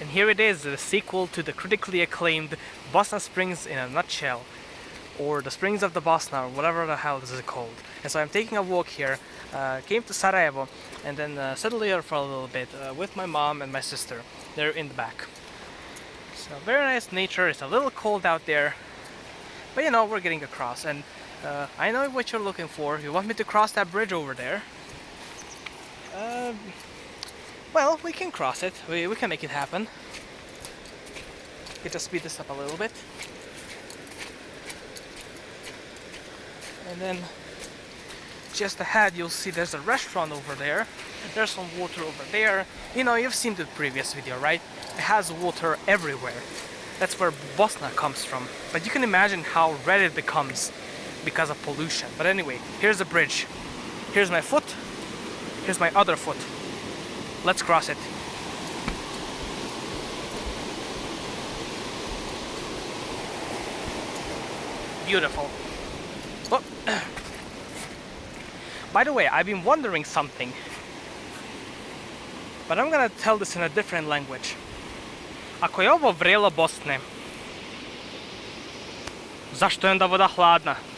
And here it is, the sequel to the critically acclaimed Bosna Springs in a nutshell. Or the Springs of the Bosna, or whatever the hell this is called. And so I'm taking a walk here, uh, came to Sarajevo, and then uh, settled here for a little bit uh, with my mom and my sister. They're in the back. So very nice nature, it's a little cold out there, but you know, we're getting across. And uh, I know what you're looking for. You want me to cross that bridge over there? Well, we can cross it. We, we can make it happen. Get to speed this up a little bit. And then just ahead you'll see there's a restaurant over there. There's some water over there. You know, you've seen the previous video, right? It has water everywhere. That's where Bosna comes from. But you can imagine how red it becomes because of pollution. But anyway, here's the bridge. Here's my foot. Here's my other foot. Let's cross it. Beautiful. Oh. By the way, I've been wondering something. But I'm gonna tell this in a different language. Ako je ovo vrelo Bosne, zašto je onda voda hladna?